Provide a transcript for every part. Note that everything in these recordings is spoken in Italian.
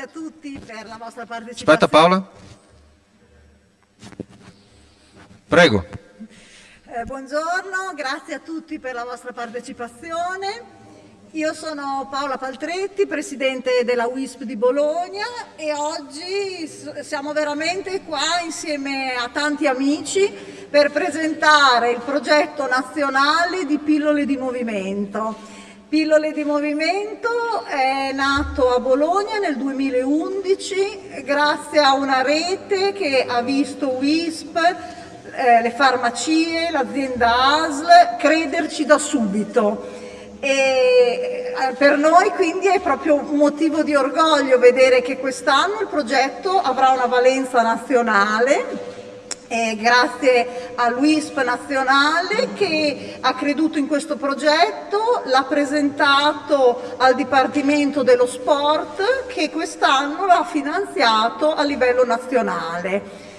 grazie a tutti per la vostra partecipazione. Aspetta Paola. Prego. Eh, buongiorno, grazie a tutti per la vostra partecipazione. Io sono Paola Paltretti, Presidente della WISP di Bologna e oggi siamo veramente qua insieme a tanti amici per presentare il progetto nazionale di pillole di movimento. Pillole di Movimento è nato a Bologna nel 2011 grazie a una rete che ha visto WISP, eh, le farmacie, l'azienda ASL crederci da subito. E eh, per noi quindi è proprio un motivo di orgoglio vedere che quest'anno il progetto avrà una valenza nazionale eh, grazie all'UISP nazionale che ha creduto in questo progetto, l'ha presentato al Dipartimento dello Sport che quest'anno l'ha finanziato a livello nazionale.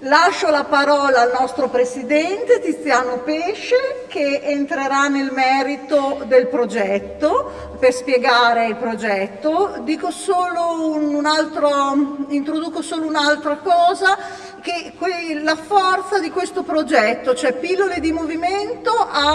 Lascio la parola al nostro Presidente Tiziano Pesce che entrerà nel merito del progetto per spiegare il progetto. Dico solo un altro, introduco solo un'altra cosa che la forza di questo progetto, cioè Pillole di Movimento,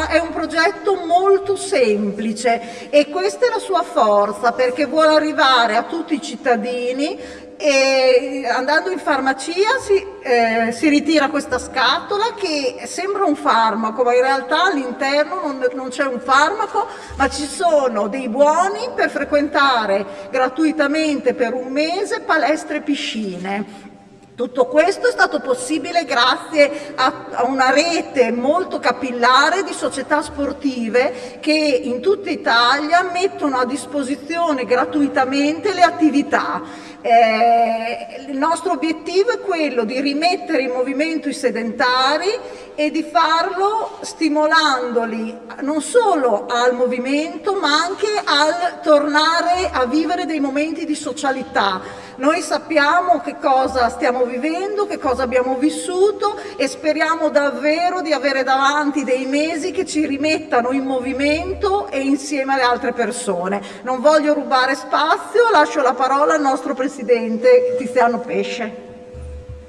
è un progetto molto semplice e questa è la sua forza perché vuole arrivare a tutti i cittadini e andando in farmacia si, eh, si, ritira questa scatola che sembra un farmaco, ma in realtà all'interno non, non c'è un farmaco, ma ci sono dei buoni per frequentare gratuitamente per un mese palestre e piscine. Tutto questo è stato possibile grazie a, a, una rete molto capillare di società sportive che in tutta Italia mettono a disposizione gratuitamente le attività. Eh, il nostro obiettivo è quello di rimettere in movimento i sedentari e di farlo stimolandoli non solo al movimento ma anche al tornare a vivere dei momenti di socialità. Noi sappiamo che cosa stiamo vivendo, che cosa abbiamo vissuto e speriamo davvero di avere davanti dei mesi che ci rimettano in movimento e insieme alle altre persone. Non voglio rubare spazio, lascio la parola al nostro Presidente Tiziano Pesce.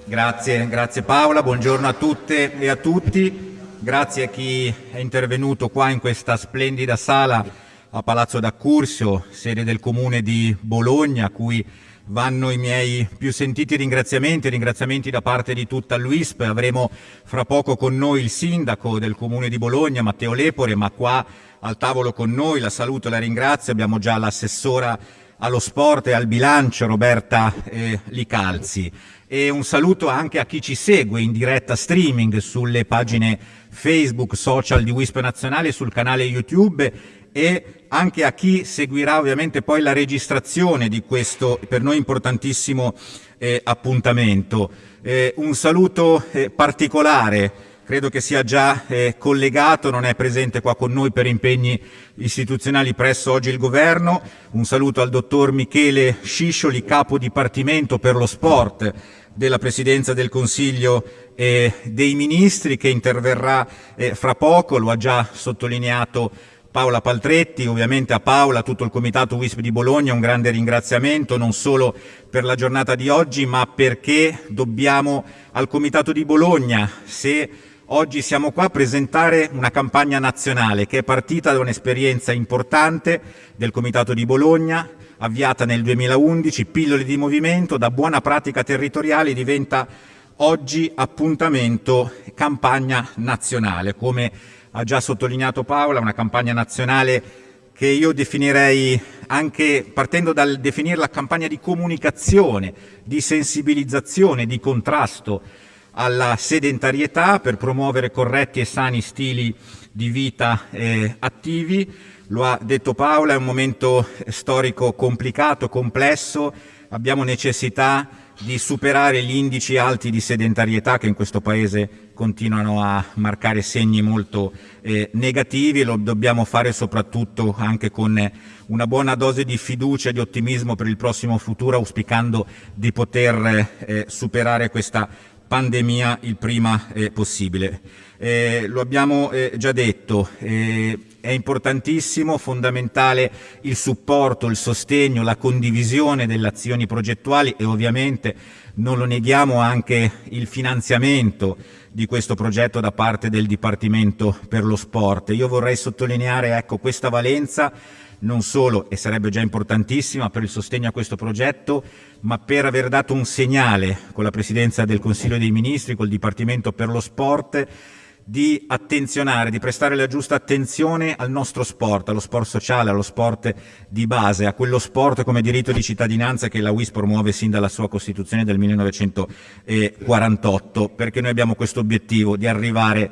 Grazie, grazie Paola, buongiorno a tutte e a tutti. Grazie a chi è intervenuto qua in questa splendida sala a Palazzo d'Accursio, sede del Comune di Bologna, a cui vanno i miei più sentiti ringraziamenti, ringraziamenti da parte di tutta l'UISP. Avremo fra poco con noi il sindaco del Comune di Bologna, Matteo Lepore, ma qua al tavolo con noi, la saluto e la ringrazio, abbiamo già l'assessora allo sport e al bilancio Roberta eh, Licalzi e un saluto anche a chi ci segue in diretta streaming sulle pagine Facebook, social di WISP Nazionale sul canale YouTube e anche a chi seguirà ovviamente poi la registrazione di questo per noi importantissimo eh, appuntamento. Eh, un saluto eh, particolare credo che sia già eh, collegato, non è presente qua con noi per impegni istituzionali presso oggi il Governo. Un saluto al dottor Michele Sciscioli, capo dipartimento per lo sport della Presidenza del Consiglio eh, dei Ministri che interverrà eh, fra poco, lo ha già sottolineato Paola Paltretti, ovviamente a Paola, tutto il Comitato WISP di Bologna un grande ringraziamento non solo per la giornata di oggi ma perché dobbiamo al Comitato di Bologna, se Oggi siamo qua a presentare una campagna nazionale che è partita da un'esperienza importante del Comitato di Bologna, avviata nel 2011, pillole di movimento, da buona pratica territoriale diventa oggi appuntamento campagna nazionale. Come ha già sottolineato Paola, una campagna nazionale che io definirei anche partendo dal definirla campagna di comunicazione, di sensibilizzazione, di contrasto alla sedentarietà per promuovere corretti e sani stili di vita eh, attivi. Lo ha detto Paola, è un momento storico complicato, complesso, abbiamo necessità di superare gli indici alti di sedentarietà che in questo Paese continuano a marcare segni molto eh, negativi. Lo dobbiamo fare soprattutto anche con una buona dose di fiducia e di ottimismo per il prossimo futuro, auspicando di poter eh, superare questa pandemia il prima eh, possibile. Eh, lo abbiamo eh, già detto, eh, È importantissimo, fondamentale il supporto, il sostegno, la condivisione delle azioni progettuali e ovviamente non lo neghiamo anche il finanziamento di questo progetto da parte del Dipartimento per lo Sport. Io vorrei sottolineare ecco, questa valenza non solo, e sarebbe già importantissima, per il sostegno a questo progetto, ma per aver dato un segnale con la Presidenza del Consiglio dei Ministri, col Dipartimento per lo Sport, di attenzionare, di prestare la giusta attenzione al nostro sport, allo sport sociale, allo sport di base, a quello sport come diritto di cittadinanza che la WIS promuove sin dalla sua Costituzione del 1948, perché noi abbiamo questo obiettivo di arrivare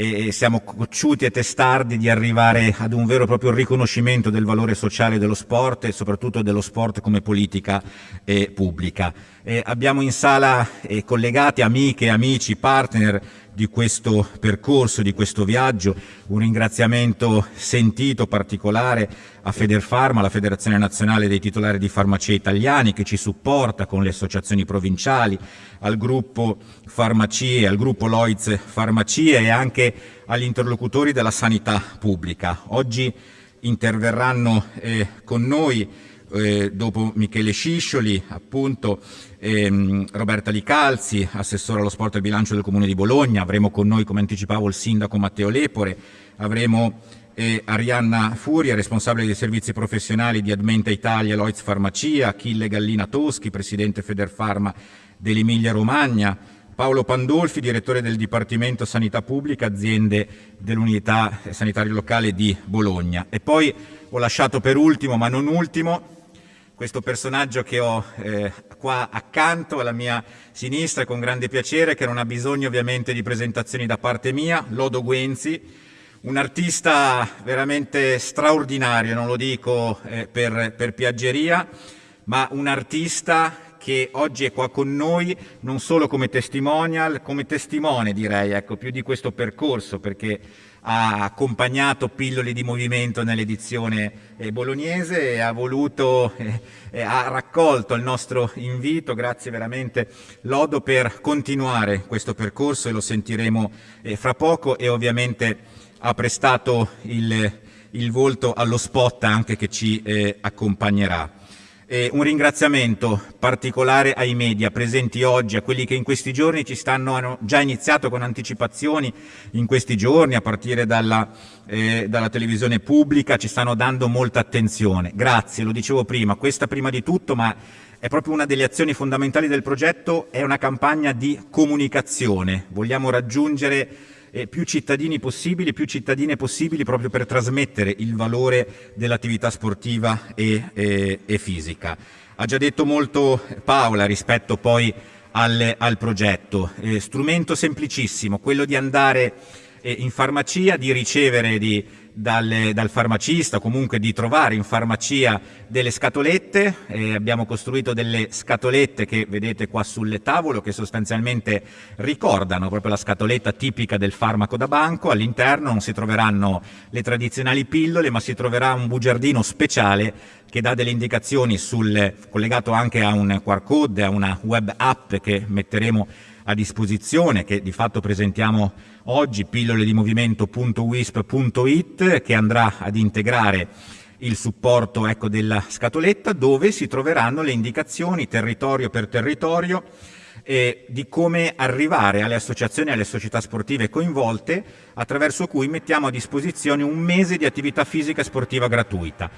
e siamo cocciuti e testardi di arrivare ad un vero e proprio riconoscimento del valore sociale dello sport e soprattutto dello sport come politica eh, pubblica. Eh, abbiamo in sala eh, collegati amiche, amici, partner di questo percorso, di questo viaggio. Un ringraziamento sentito, particolare a Federfarma, la Federazione Nazionale dei Titolari di Farmacia Italiani, che ci supporta con le associazioni provinciali, al gruppo Farmacie, al gruppo Loiz Farmacie e anche agli interlocutori della sanità pubblica. Oggi interverranno eh, con noi eh, dopo Michele Sciscioli, appunto ehm, Roberta Licalzi, assessore allo sport e bilancio del Comune di Bologna, avremo con noi, come anticipavo, il sindaco Matteo Lepore, avremo eh, Arianna Furia, responsabile dei servizi professionali di Admenta Italia, Loiz Farmacia, Achille Gallina Toschi, presidente Federfarma dell'Emilia Romagna, Paolo Pandolfi, direttore del Dipartimento Sanità Pubblica, aziende dell'unità sanitaria locale di Bologna. E poi ho lasciato per ultimo, ma non ultimo, questo personaggio che ho eh, qua accanto alla mia sinistra con grande piacere, che non ha bisogno ovviamente di presentazioni da parte mia, Lodo Guenzi, un artista veramente straordinario, non lo dico eh, per, per piaggeria, ma un artista che oggi è qua con noi non solo come testimonial, come testimone direi, ecco, più di questo percorso, perché ha accompagnato Pilloli di Movimento nell'edizione eh, bolognese e ha voluto, eh, ha raccolto il nostro invito, grazie veramente Lodo, per continuare questo percorso e lo sentiremo eh, fra poco e ovviamente ha prestato il, il volto allo spot anche che ci eh, accompagnerà. Eh, un ringraziamento particolare ai media presenti oggi, a quelli che in questi giorni ci stanno, hanno già iniziato con anticipazioni in questi giorni, a partire dalla, eh, dalla televisione pubblica, ci stanno dando molta attenzione. Grazie, lo dicevo prima, questa prima di tutto, ma è proprio una delle azioni fondamentali del progetto, è una campagna di comunicazione. Vogliamo raggiungere eh, più cittadini possibili, più cittadine possibili proprio per trasmettere il valore dell'attività sportiva e, e, e, fisica. Ha già detto molto Paola rispetto poi al, al progetto. Eh, strumento semplicissimo, quello di andare eh, in farmacia, di ricevere di dal, dal farmacista, comunque di trovare in farmacia delle scatolette, eh, abbiamo costruito delle scatolette che vedete qua sul tavolo che sostanzialmente ricordano proprio la scatoletta tipica del farmaco da banco, all'interno non si troveranno le tradizionali pillole ma si troverà un bugiardino speciale che dà delle indicazioni sul, collegato anche a un QR code, a una web app che metteremo a disposizione, che di fatto presentiamo oggi, pillole di movimento.wisp.it, che andrà ad integrare il supporto ecco, della scatoletta, dove si troveranno le indicazioni territorio per territorio eh, di come arrivare alle associazioni e alle società sportive coinvolte, attraverso cui mettiamo a disposizione un mese di attività fisica e sportiva gratuita.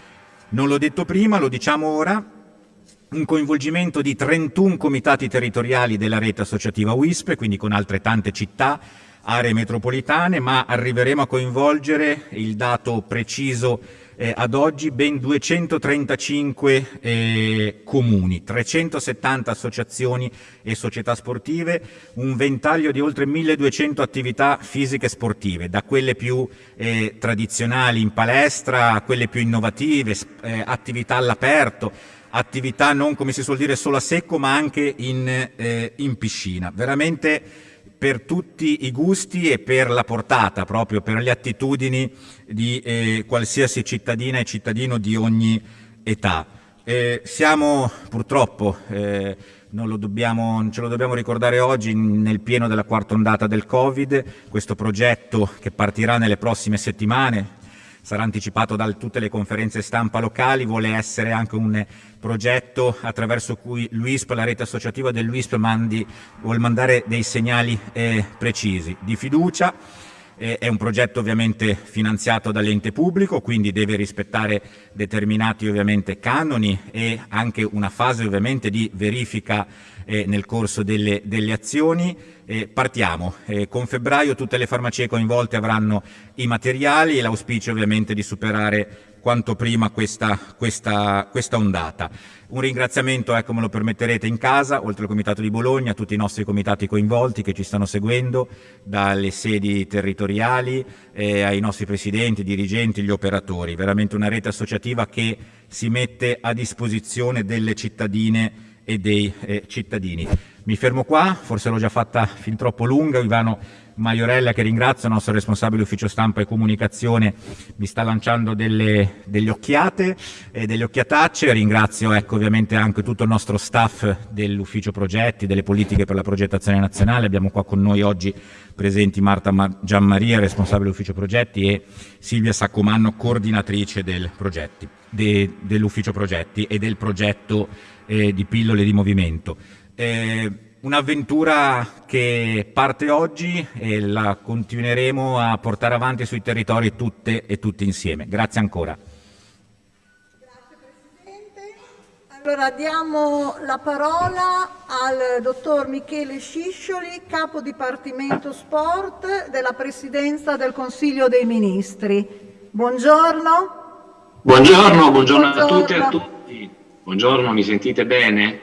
Non l'ho detto prima, lo diciamo ora, un coinvolgimento di 31 comitati territoriali della rete associativa WISP, quindi con altre tante città, aree metropolitane, ma arriveremo a coinvolgere il dato preciso eh, ad oggi ben 235 eh, comuni, 370 associazioni e società sportive, un ventaglio di oltre 1200 attività fisiche sportive, da quelle più eh, tradizionali in palestra a quelle più innovative, eh, attività all'aperto, attività non come si suol dire solo a secco ma anche in, eh, in piscina. Veramente per tutti i gusti e per la portata, proprio per le attitudini di eh, qualsiasi cittadina e cittadino di ogni età. Eh, siamo purtroppo, eh, non, dobbiamo, ce lo dobbiamo ricordare oggi, nel pieno della quarta ondata del Covid, questo progetto che partirà nelle prossime settimane, sarà anticipato da tutte le conferenze stampa locali, vuole essere anche un progetto attraverso cui l'UISP, la rete associativa dell'UISP, vuole mandare dei segnali eh, precisi. Di fiducia, è un progetto ovviamente finanziato dall'ente pubblico, quindi deve rispettare determinati ovviamente canoni e anche una fase ovviamente di verifica eh, nel corso delle, delle azioni. Eh, partiamo. Eh, con febbraio tutte le farmacie coinvolte avranno i materiali e l'auspicio ovviamente di superare quanto prima questa, questa, questa ondata. Un ringraziamento, ecco me lo permetterete, in casa, oltre al Comitato di Bologna, a tutti i nostri comitati coinvolti che ci stanno seguendo, dalle sedi territoriali eh, ai nostri presidenti, dirigenti, gli operatori. Veramente una rete associativa che si mette a disposizione delle cittadine e dei eh, cittadini. Mi fermo qua, forse l'ho già fatta fin troppo lunga, Ivano Maiorella che ringrazio, il nostro responsabile ufficio stampa e comunicazione, mi sta lanciando delle, delle occhiate e delle occhiatacce, ringrazio ecco, ovviamente anche tutto il nostro staff dell'ufficio progetti, delle politiche per la progettazione nazionale, abbiamo qua con noi oggi presenti Marta Gianmaria, responsabile ufficio progetti e Silvia Saccomanno, coordinatrice del de, dell'ufficio progetti e del progetto eh, di pillole di movimento. Eh, Un'avventura che parte oggi e la continueremo a portare avanti sui territori tutte e tutti insieme. Grazie ancora. Grazie Presidente. Allora diamo la parola al dottor Michele Sciscioli, capo dipartimento sport della Presidenza del Consiglio dei Ministri. Buongiorno. Buongiorno, buongiorno, buongiorno. a tutti e a tutti. Buongiorno, mi sentite bene?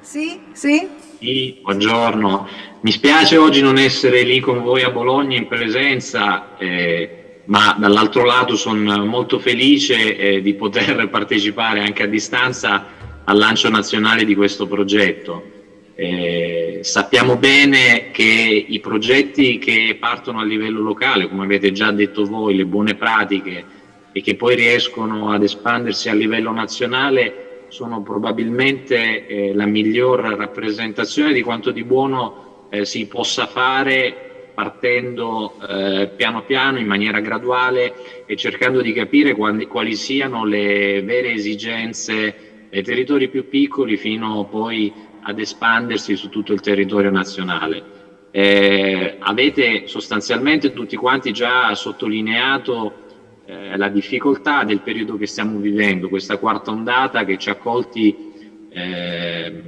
Sì, sì. Sì, buongiorno. Mi spiace oggi non essere lì con voi a Bologna in presenza, eh, ma dall'altro lato sono molto felice eh, di poter partecipare anche a distanza al lancio nazionale di questo progetto. Eh, sappiamo bene che i progetti che partono a livello locale, come avete già detto voi, le buone pratiche e che poi riescono ad espandersi a livello nazionale, sono probabilmente eh, la miglior rappresentazione di quanto di buono eh, si possa fare partendo eh, piano piano, in maniera graduale e cercando di capire quali, quali siano le vere esigenze dei territori più piccoli fino poi ad espandersi su tutto il territorio nazionale. Eh, avete sostanzialmente tutti quanti già sottolineato eh, la difficoltà del periodo che stiamo vivendo, questa quarta ondata che ci ha colti, eh,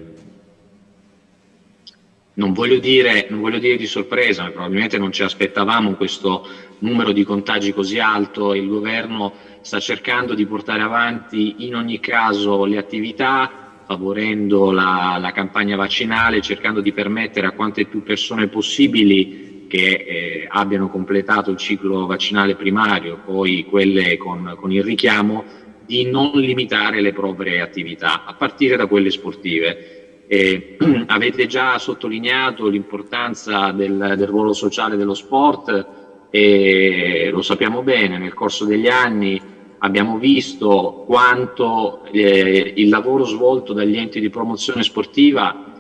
non, voglio dire, non voglio dire di sorpresa, ma probabilmente non ci aspettavamo questo numero di contagi così alto il governo sta cercando di portare avanti in ogni caso le attività favorendo la, la campagna vaccinale, cercando di permettere a quante più persone possibili che eh, abbiano completato il ciclo vaccinale primario, poi quelle con, con il richiamo, di non limitare le proprie attività, a partire da quelle sportive. Eh, avete già sottolineato l'importanza del, del, ruolo sociale dello sport e lo sappiamo bene, nel corso degli anni abbiamo visto quanto eh, il lavoro svolto dagli enti di promozione sportiva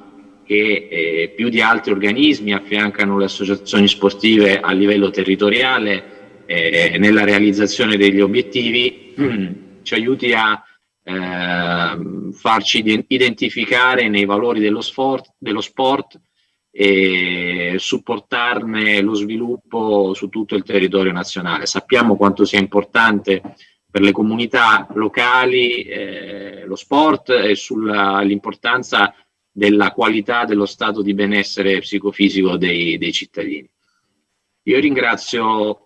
che eh, più di altri organismi affiancano le associazioni sportive a livello territoriale eh, nella realizzazione degli obiettivi, ci aiuti a eh, farci identificare nei valori dello sport, dello sport e supportarne lo sviluppo su tutto il territorio nazionale. Sappiamo quanto sia importante per le comunità locali eh, lo sport e sull'importanza della qualità dello stato di benessere psicofisico dei, dei cittadini. Io ringrazio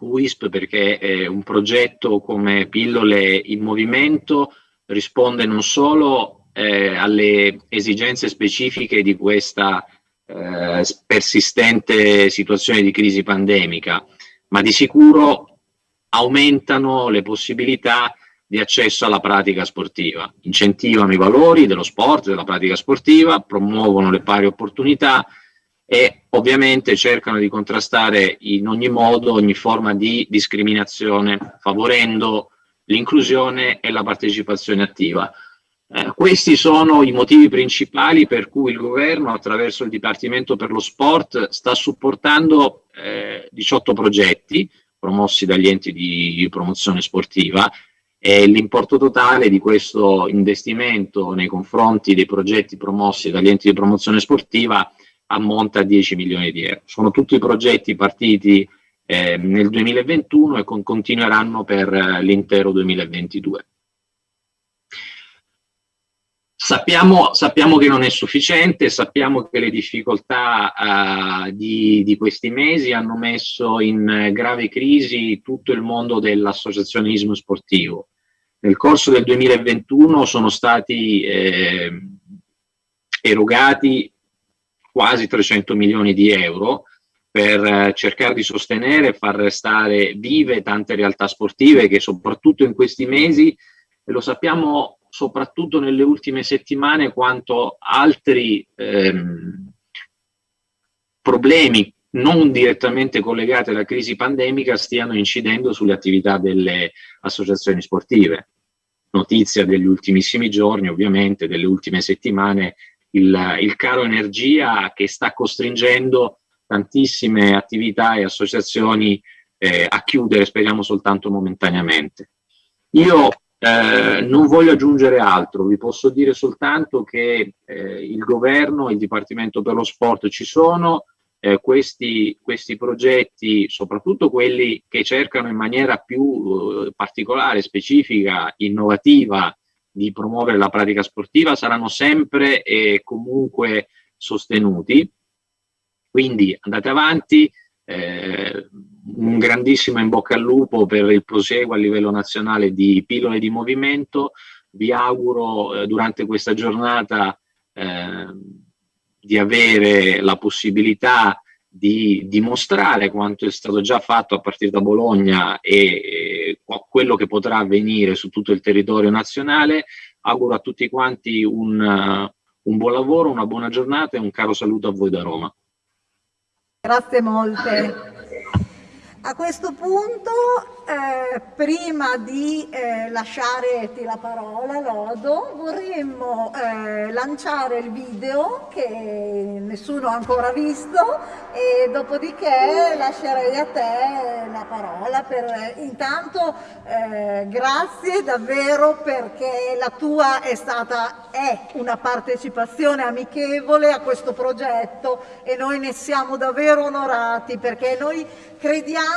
WISP perché è un progetto come Pillole in Movimento risponde non solo eh, alle esigenze specifiche di questa eh, persistente situazione di crisi pandemica, ma di sicuro aumentano le possibilità di accesso alla pratica sportiva, incentivano i valori dello sport, della pratica sportiva, promuovono le pari opportunità e ovviamente cercano di contrastare in ogni modo ogni forma di discriminazione, favorendo l'inclusione e la partecipazione attiva. Eh, questi sono i motivi principali per cui il governo attraverso il Dipartimento per lo Sport sta supportando eh, 18 progetti, promossi dagli enti di promozione sportiva e l'importo totale di questo investimento nei confronti dei progetti promossi dagli enti di promozione sportiva ammonta a 10 milioni di euro. Sono tutti progetti partiti eh, nel 2021 e con, continueranno per eh, l'intero 2022. Sappiamo, sappiamo, che non è sufficiente, sappiamo che le difficoltà uh, di, di, questi mesi hanno messo in grave crisi tutto il mondo dell'associazionismo sportivo. Nel corso del 2021 sono stati eh, erogati quasi 300 milioni di euro per eh, cercare di sostenere e far restare vive tante realtà sportive che soprattutto in questi mesi, e lo sappiamo soprattutto nelle ultime settimane, quanto altri ehm, problemi non direttamente collegati alla crisi pandemica stiano incidendo sulle attività delle associazioni sportive. Notizia degli ultimissimi giorni, ovviamente, delle ultime settimane, il, il caro energia che sta costringendo tantissime attività e associazioni eh, a chiudere, speriamo soltanto momentaneamente. Io eh, non voglio aggiungere altro, vi posso dire soltanto che eh, il governo e il Dipartimento per lo Sport ci sono, eh, questi, questi, progetti, soprattutto quelli che cercano in maniera più eh, particolare, specifica, innovativa di promuovere la pratica sportiva, saranno sempre e comunque sostenuti. Quindi andate avanti, eh, un grandissimo in bocca al lupo per il proseguo a livello nazionale di pillole di movimento. Vi auguro eh, durante questa giornata eh, di avere la possibilità di dimostrare quanto è stato già fatto a partire da Bologna e, e quello che potrà avvenire su tutto il territorio nazionale. Auguro a tutti quanti un, uh, un buon lavoro, una buona giornata e un caro saluto a voi da Roma. Grazie molte. A questo punto, eh, prima di eh, lasciarti la parola, Lodo, vorremmo eh, lanciare il video che nessuno ha ancora visto e dopodiché lascerei a te la parola. Per, intanto eh, grazie davvero perché la tua è stata è una partecipazione amichevole a questo progetto e noi ne siamo davvero onorati perché noi crediamo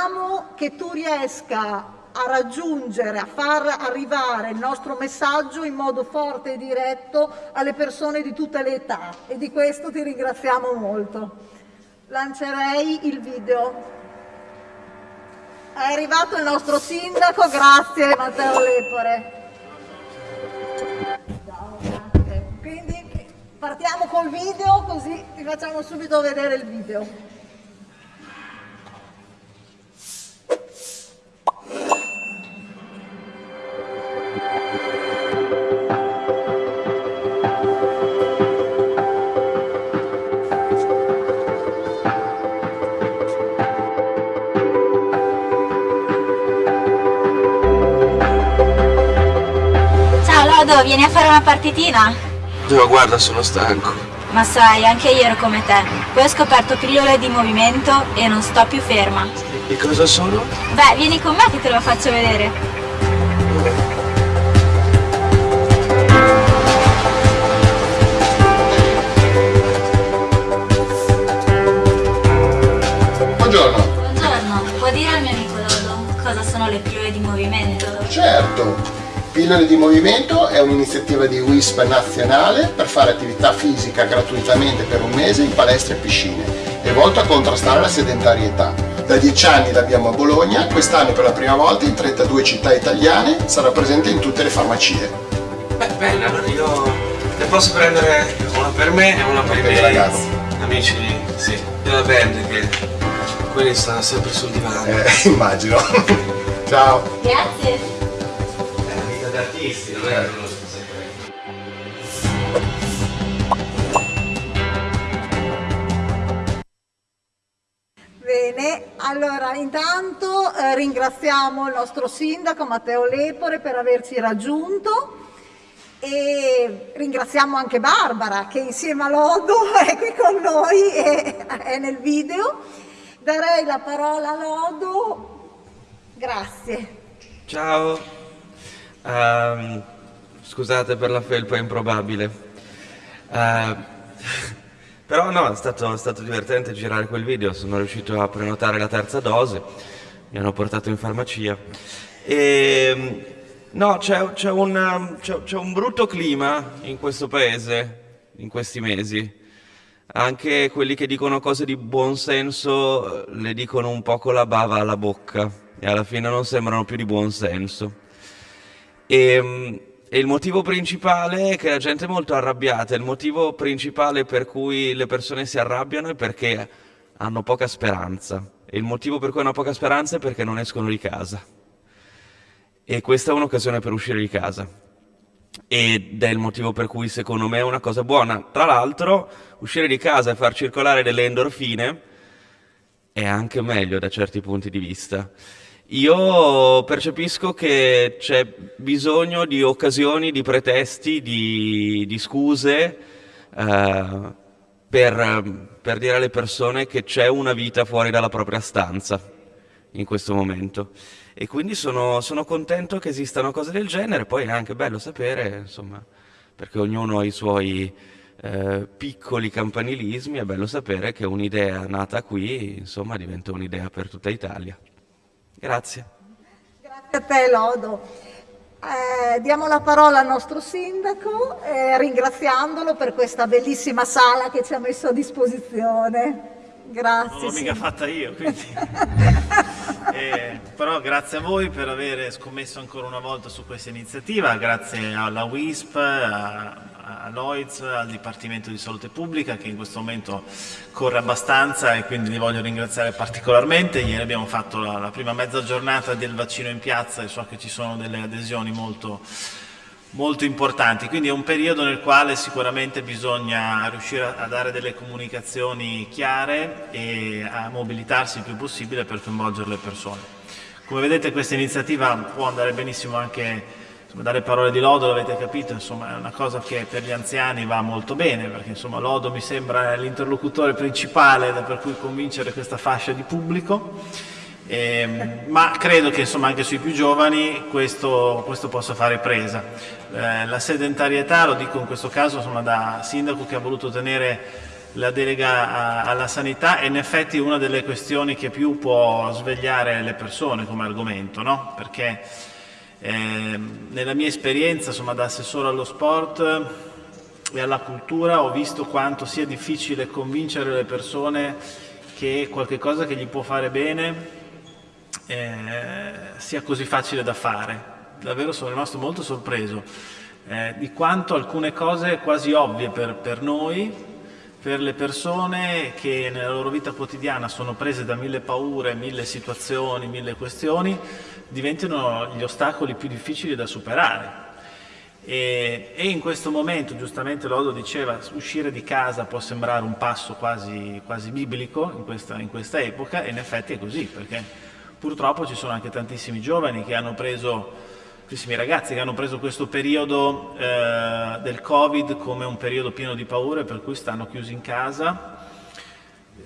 che tu riesca a raggiungere, a far arrivare il nostro messaggio in modo forte e diretto alle persone di tutte le età e di questo ti ringraziamo molto. Lancerei il video. È arrivato il nostro sindaco, grazie Matteo Lepore. Quindi partiamo col video così ti facciamo subito vedere il video. Dodo, vieni a fare una partitina? No, guarda, sono stanco. Ma sai, anche io ero come te. Poi ho scoperto pillole di movimento e non sto più ferma. E cosa sono? Beh, vieni con me che te lo faccio vedere. Buongiorno. Buongiorno, può dire al mio amico Dodo cosa sono le pillole di movimento? Certo. Pillole di movimento è un'iniziativa di WISP nazionale per fare attività fisica gratuitamente per un mese in palestre e piscine. È volto a contrastare la sedentarietà. Da dieci anni l'abbiamo a Bologna, quest'anno per la prima volta in 32 città italiane, sarà presente in tutte le farmacie. Beh, bene, allora io ne posso prendere una per me e una per, per i miei ragazzi. amici, sì, della band che quelli stanno sempre sul divano. Eh, immagino. Ciao. Grazie artisti, non è uno Bene, allora intanto eh, ringraziamo il nostro sindaco Matteo Lepore per averci raggiunto e ringraziamo anche Barbara che insieme a Lodo è qui con noi e è nel video. Darei la parola a Lodo Grazie. Ciao. Um, scusate per la felpa improbabile. Uh, però no, è stato, è stato divertente girare quel video, sono riuscito a prenotare la terza dose, mi hanno portato in farmacia. E, ehm, no, c'è, un, un brutto clima in questo paese in questi mesi. Anche quelli che dicono cose di buon senso eh, le dicono un po' con la bava alla bocca e alla fine non sembrano più di buon senso. E, ehm, e il motivo principale è che la gente è molto arrabbiata, il motivo principale per cui le persone si arrabbiano è perché hanno poca speranza. E il motivo per cui hanno poca speranza è perché non escono di casa. E questa è un'occasione per uscire di casa. Ed è il motivo per cui secondo me è una cosa buona. Tra l'altro, uscire di casa e far circolare delle endorfine è anche meglio da certi punti di vista. Io percepisco che c'è bisogno di occasioni, di pretesti, di, di scuse eh, per, per dire alle persone che c'è una vita fuori dalla propria stanza in questo momento. E quindi sono, sono, contento che esistano cose del genere, poi è anche bello sapere, insomma, perché ognuno ha i suoi eh, piccoli campanilismi, è bello sapere che un'idea nata qui, insomma, diventa un'idea per tutta Italia. Grazie. Grazie a te Lodo. Eh, diamo la parola al nostro sindaco eh, ringraziandolo per questa bellissima sala che ci ha messo a disposizione. Grazie. Non l'ho mica fatta io, quindi. eh, però grazie a voi per aver scommesso ancora una volta su questa iniziativa, grazie alla WISP, a, a Lloyds, al Dipartimento di Salute Pubblica che in questo momento corre abbastanza e quindi li voglio ringraziare particolarmente. Ieri abbiamo fatto la, la prima mezza giornata del vaccino in piazza e so che ci sono delle adesioni molto, molto importanti, quindi è un periodo nel quale sicuramente bisogna riuscire a, a dare delle comunicazioni chiare e a mobilitarsi il più possibile per coinvolgere le persone. Come vedete questa iniziativa può andare benissimo anche insomma, dalle parole di Lodo l'avete capito, insomma, è una cosa che per gli anziani va molto bene, perché insomma, Lodo mi sembra l'interlocutore principale per cui convincere questa fascia di pubblico, eh, ma credo che insomma, anche sui più giovani questo, questo possa fare presa. Eh, la sedentarietà, lo dico in questo caso insomma, da sindaco che ha voluto tenere la delega a, alla sanità è in effetti una delle questioni che più può svegliare le persone come argomento, no? perché eh, nella mia esperienza insomma, da assessore allo sport e alla cultura ho visto quanto sia difficile convincere le persone che qualche cosa che gli può fare bene eh, sia così facile da fare. Davvero sono rimasto molto sorpreso eh, di quanto alcune cose quasi ovvie per, per noi, per le persone che nella loro vita quotidiana sono prese da mille paure, mille situazioni, mille questioni, diventano gli ostacoli più difficili da superare. E, e, in questo momento, giustamente Lodo diceva, uscire di casa può sembrare un passo quasi, quasi biblico in questa, in questa, epoca e in effetti è così, perché purtroppo ci sono anche tantissimi giovani che hanno preso, tantissimi ragazzi che hanno preso questo periodo eh, del Covid come un periodo pieno di paure per cui stanno chiusi in casa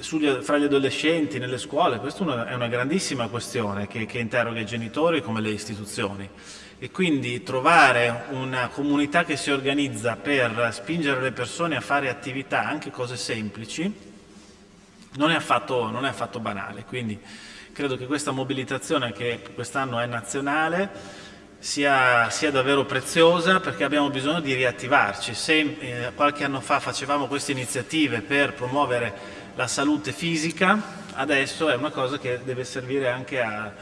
sugli, fra gli adolescenti, nelle scuole, questa è una grandissima questione che, che interroga i genitori come le istituzioni e quindi trovare una comunità che si organizza per spingere le persone a fare attività, anche cose semplici, non è affatto, non è affatto banale. Quindi credo che questa mobilitazione che quest'anno è nazionale sia, sia, davvero preziosa perché abbiamo bisogno di riattivarci. Se eh, qualche anno fa facevamo queste iniziative per promuovere la salute fisica, adesso è una cosa che deve servire anche a,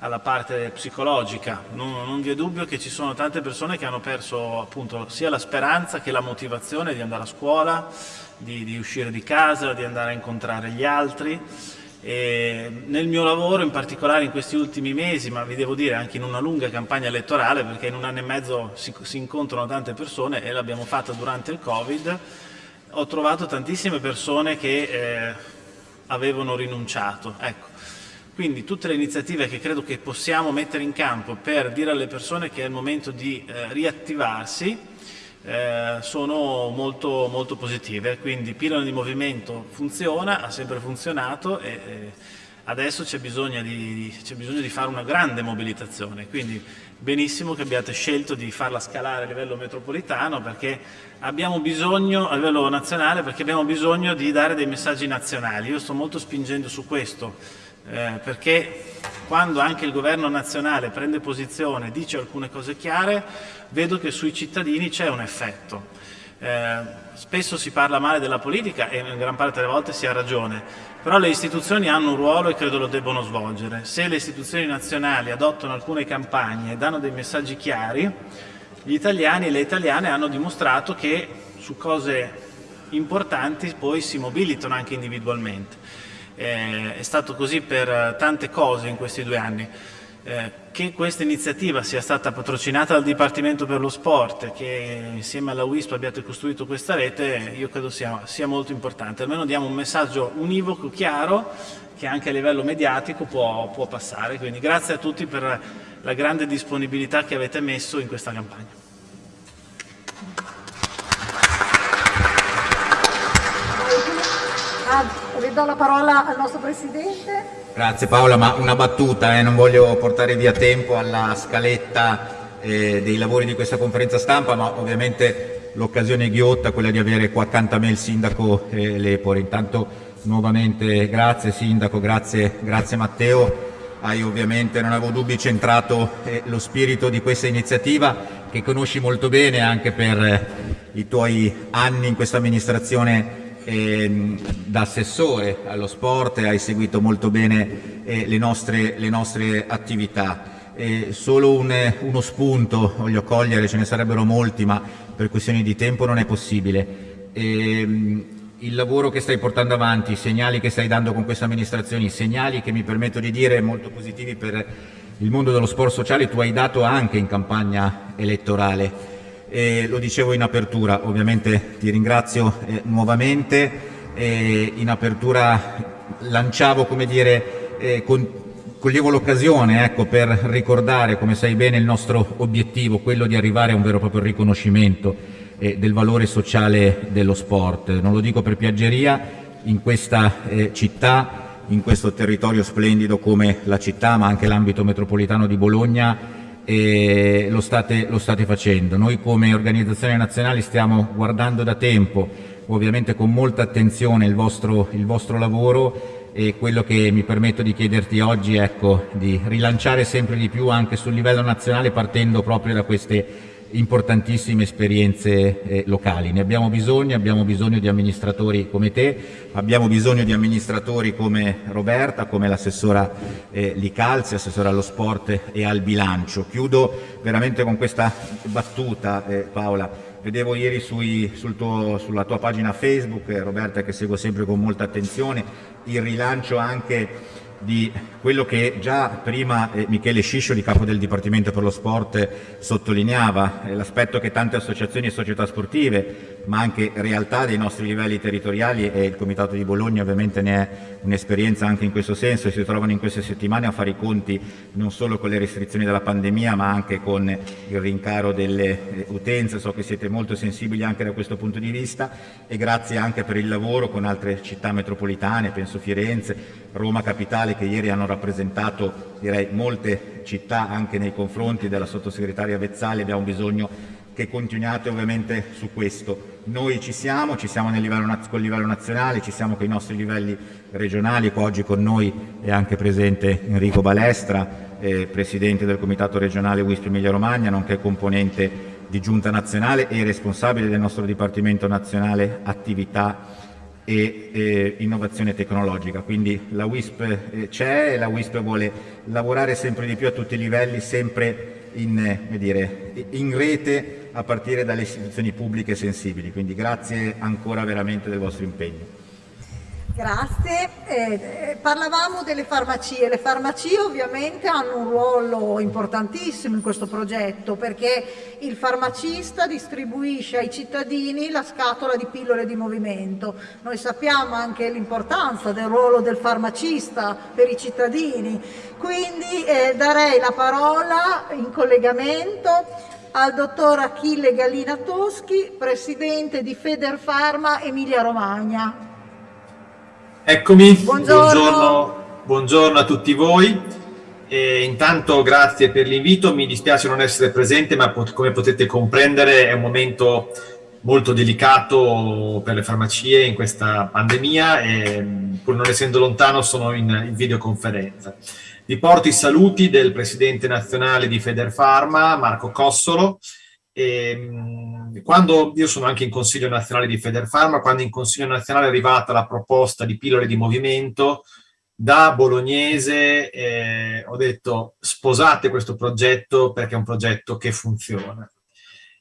alla parte psicologica. Non, non, vi è dubbio che ci sono tante persone che hanno perso appunto sia la speranza che la motivazione di andare a scuola, di, di uscire di casa, di andare a incontrare gli altri. E nel mio lavoro, in particolare in questi ultimi mesi, ma vi devo dire anche in una lunga campagna elettorale, perché in un anno e mezzo si, si incontrano tante persone e l'abbiamo fatta durante il Covid, ho trovato tantissime persone che eh, avevano rinunciato. Ecco. Quindi tutte le iniziative che credo che possiamo mettere in campo per dire alle persone che è il momento di eh, riattivarsi eh, sono molto, molto positive. Quindi Pilone di Movimento funziona, ha sempre funzionato e, adesso c'è bisogno, bisogno, di fare una grande mobilitazione, quindi benissimo che abbiate scelto di farla scalare a livello metropolitano perché abbiamo bisogno, a livello nazionale, perché abbiamo bisogno di dare dei messaggi nazionali. Io sto molto spingendo su questo, eh, perché quando anche il governo nazionale prende posizione, dice alcune cose chiare, vedo che sui cittadini c'è un effetto. Eh, spesso si parla male della politica e in gran parte delle volte si ha ragione, però le istituzioni hanno un ruolo e credo lo debbono svolgere. Se le istituzioni nazionali adottano alcune campagne e danno dei messaggi chiari, gli italiani e le italiane hanno dimostrato che su cose importanti poi si mobilitano anche individualmente. Eh, è stato così per tante cose in questi due anni. Eh, che questa iniziativa sia stata patrocinata dal Dipartimento per lo Sport, che insieme alla WISP abbiate costruito questa rete, io credo sia, sia molto importante. Almeno diamo un messaggio univoco, chiaro, che anche a livello mediatico può, può passare. Quindi grazie a tutti per la grande disponibilità che avete messo in questa campagna. Ah, ridò la parola al nostro Presidente. Grazie Paola, ma una battuta, eh, non voglio portare via tempo alla scaletta eh, dei lavori di questa conferenza stampa, ma ovviamente l'occasione ghiotta, quella di avere qua accanto a me il Sindaco eh, Lepore. Intanto nuovamente grazie Sindaco, grazie, grazie Matteo, hai ovviamente, non avevo dubbi, centrato eh, lo spirito di questa iniziativa che conosci molto bene anche per eh, i tuoi anni in questa amministrazione eh, da assessore allo sport hai seguito molto bene eh, le, nostre, le, nostre, attività. Eh, solo un, uno spunto voglio cogliere, ce ne sarebbero molti ma per questioni di tempo non è possibile. Ehm, il lavoro che stai portando avanti, i segnali che stai dando con questa amministrazione, i segnali che mi permetto di dire molto positivi per il mondo dello sport sociale tu hai dato anche in campagna elettorale eh, lo dicevo in apertura, ovviamente ti ringrazio eh, nuovamente, eh, in apertura lanciavo, come dire, eh, con, coglievo l'occasione ecco, per ricordare, come sai bene, il nostro obiettivo, quello di arrivare a un vero e proprio riconoscimento eh, del valore sociale dello sport. Non lo dico per piaggeria, in questa eh, città, in questo territorio splendido come la città, ma anche l'ambito metropolitano di Bologna, e lo state, lo state facendo. Noi come organizzazione nazionale stiamo guardando da tempo, ovviamente con molta attenzione il vostro, il vostro lavoro e quello che mi permetto di chiederti oggi è ecco, di rilanciare sempre di più anche sul livello nazionale partendo proprio da queste importantissime esperienze eh, locali. Ne abbiamo bisogno, abbiamo bisogno di amministratori come te, abbiamo bisogno di amministratori come Roberta, come l'assessora eh, Licalzi, assessora allo sport e al bilancio. Chiudo veramente con questa battuta eh, Paola. Vedevo ieri sui, sul tuo, sulla tua pagina Facebook, eh, Roberta che seguo sempre con molta attenzione, il rilancio anche di quello che già prima eh, Michele Sciscioli, capo del Dipartimento per lo Sport, sottolineava, eh, l'aspetto che tante associazioni e società sportive, ma anche realtà dei nostri livelli territoriali e il Comitato di Bologna ovviamente ne è un'esperienza anche in questo senso si trovano in queste settimane a fare i conti non solo con le restrizioni della pandemia ma anche con il rincaro delle eh, utenze, so che siete molto sensibili anche da questo punto di vista e grazie anche per il lavoro con altre città metropolitane, penso Firenze, Roma Capitale che ieri hanno rappresentato direi, molte città anche nei confronti della sottosegretaria Vezzali, abbiamo bisogno che continuiate ovviamente su questo. Noi ci siamo, ci siamo livello, col livello nazionale, ci siamo con i nostri livelli regionali, qua oggi con noi è anche presente Enrico Balestra, eh, Presidente del Comitato regionale WISP Emilia Romagna, nonché componente di Giunta nazionale e responsabile del nostro Dipartimento nazionale attività e eh, innovazione tecnologica. Quindi la WISP eh, c'è e la WISP vuole lavorare sempre di più a tutti i livelli, sempre in, eh, dire, in rete a partire dalle istituzioni pubbliche sensibili. Quindi grazie ancora veramente del vostro impegno. Grazie. Eh, parlavamo delle farmacie. Le farmacie ovviamente hanno un ruolo importantissimo in questo progetto perché il farmacista distribuisce ai cittadini la scatola di pillole di movimento. Noi sappiamo anche l'importanza del ruolo del farmacista per i cittadini. Quindi eh, darei la parola in collegamento al dottor Achille Gallina Toschi, presidente di Federfarma Emilia Romagna. Eccomi, buongiorno. buongiorno. buongiorno a tutti voi. E intanto grazie per l'invito, mi dispiace non essere presente, ma pot come potete comprendere è un momento molto delicato per le farmacie in questa pandemia e pur non essendo lontano sono in, in videoconferenza. Vi porto i saluti del presidente nazionale di Federfarma, Marco Cossolo, e, quando io sono anche in Consiglio nazionale di Federfarma, quando in Consiglio nazionale è arrivata la proposta di pillole di movimento, da bolognese eh, ho detto sposate questo progetto perché è un progetto che funziona.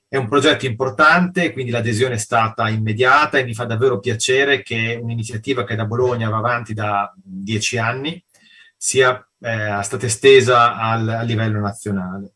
È un progetto importante, quindi l'adesione è stata immediata e mi fa davvero piacere che un'iniziativa che da Bologna va avanti da dieci anni sia eh, stata estesa al, a livello nazionale.